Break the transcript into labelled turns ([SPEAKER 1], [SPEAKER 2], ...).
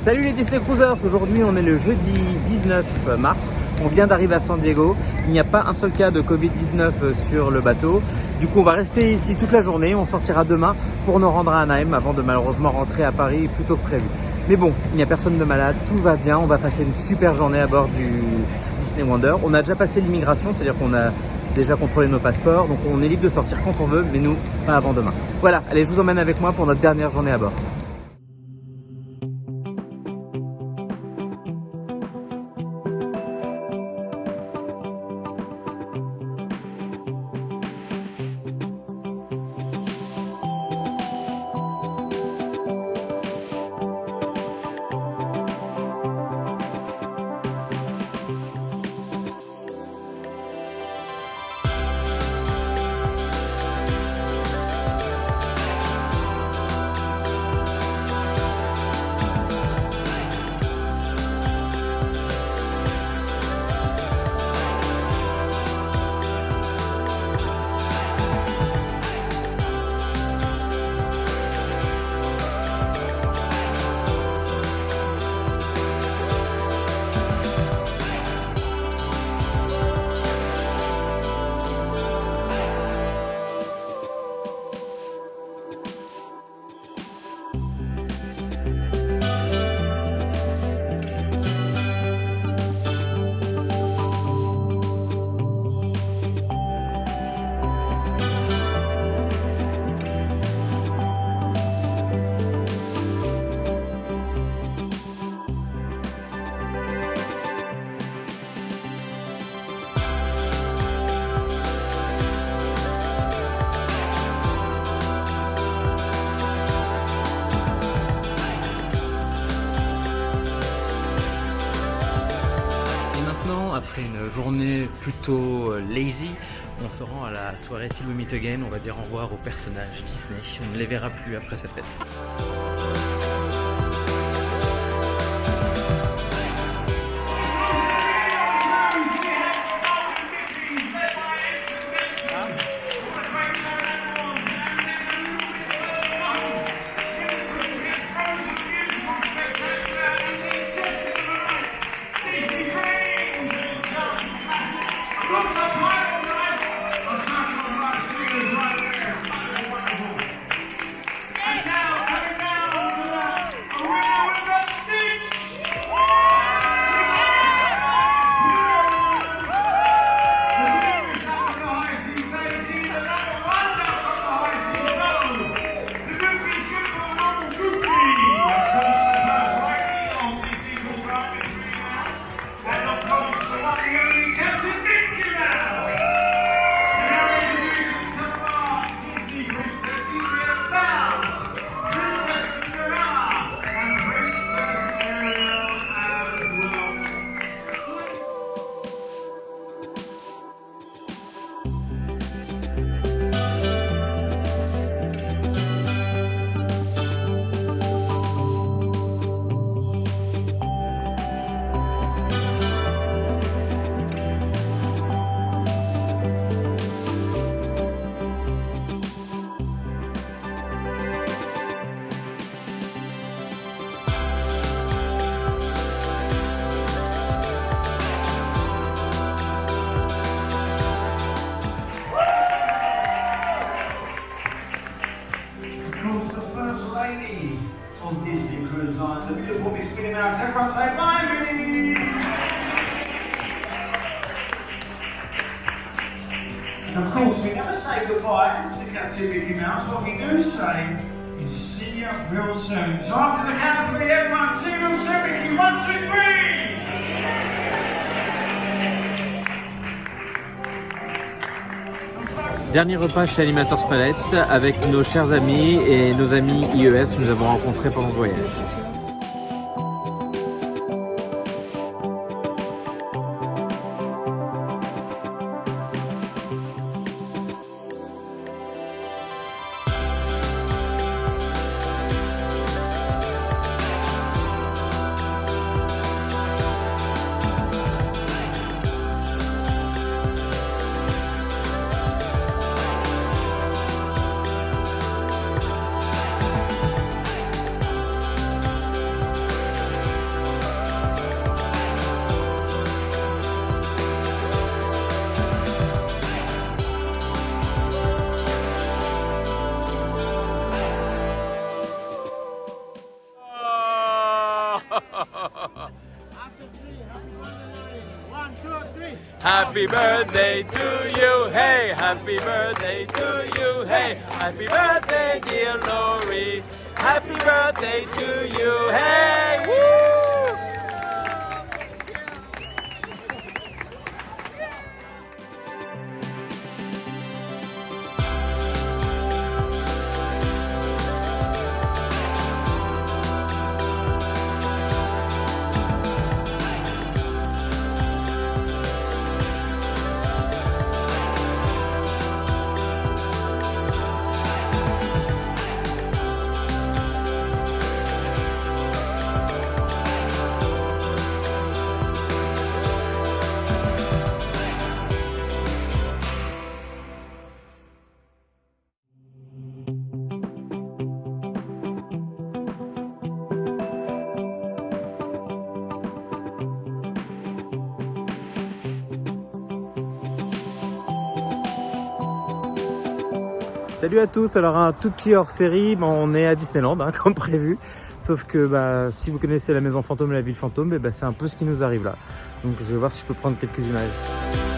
[SPEAKER 1] Salut les Disney Cruisers, aujourd'hui on est le jeudi 19 mars, on vient d'arriver à San Diego, il n'y a pas un seul cas de Covid-19 sur le bateau, du coup on va rester ici toute la journée, on sortira demain pour nous rendre à Anaheim avant de malheureusement rentrer à Paris plus tôt que prévu. Mais bon, il n'y a personne de malade, tout va bien, on va passer une super journée à bord du Disney Wonder. On a déjà passé l'immigration, c'est-à-dire qu'on a déjà contrôlé nos passeports, donc on est libre de sortir quand on veut, mais nous, pas avant demain. Voilà, allez, je vous emmène avec moi pour notre dernière journée à bord. Après une journée plutôt euh, lazy, on se rend à la soirée Till We Meet Again. On va dire au revoir aux personnages Disney. On ne les verra plus après cette fête.
[SPEAKER 2] On Disney Cruise Line. The beautiful Miss Minnie Mouse. Everyone say bye, Minnie! And of course, we never say goodbye to Captain Mickey Mouse. What we do say is see you real soon. So after the count of three, everyone, see you real soon, Mickey. One, two, three!
[SPEAKER 1] Dernier repas chez Animators Palette avec nos chers amis et nos amis IES que nous avons rencontrés pendant ce voyage. Happy birthday to you, hey, happy birthday to you, hey, happy birthday, dear Lori, happy birthday to you, hey, woo! Salut à tous, alors un tout petit hors série, bon, on est à Disneyland hein, comme prévu, sauf que bah, si vous connaissez la maison fantôme et la ville fantôme, eh bah, c'est un peu ce qui nous arrive là. Donc je vais voir si je peux prendre quelques images.